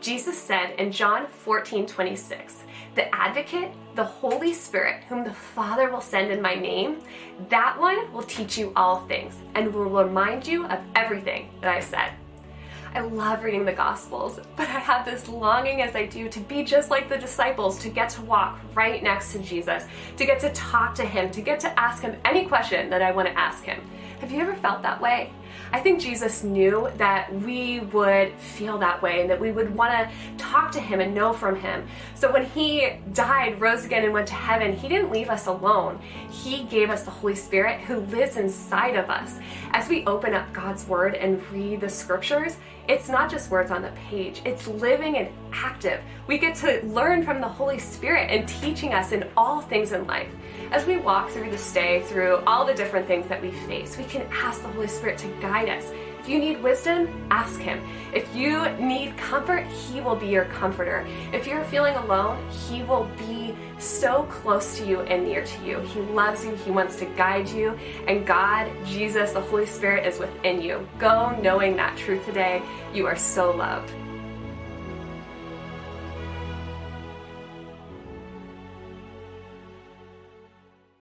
Jesus said in John 14, 26, the advocate, the Holy Spirit, whom the Father will send in my name, that one will teach you all things and will remind you of everything that I said. I love reading the Gospels, but I have this longing as I do to be just like the disciples, to get to walk right next to Jesus, to get to talk to him, to get to ask him any question that I want to ask him. Have you ever felt that way? I think Jesus knew that we would feel that way and that we would want to talk to him and know from him. So when he died, rose again, and went to heaven, he didn't leave us alone. He gave us the Holy Spirit who lives inside of us. As we open up God's word and read the scriptures, it's not just words on the page, it's living and active. We get to learn from the Holy Spirit and teaching us in all things in life. As we walk through this day, through all the different things that we face, we can ask the Holy Spirit to guide us. If you need wisdom, ask Him. If you need comfort, He will be your comforter. If you're feeling alone, He will be so close to you and near to you. He loves you, He wants to guide you, and God, Jesus, the Holy Spirit is within you. Go knowing that truth today. You are so loved.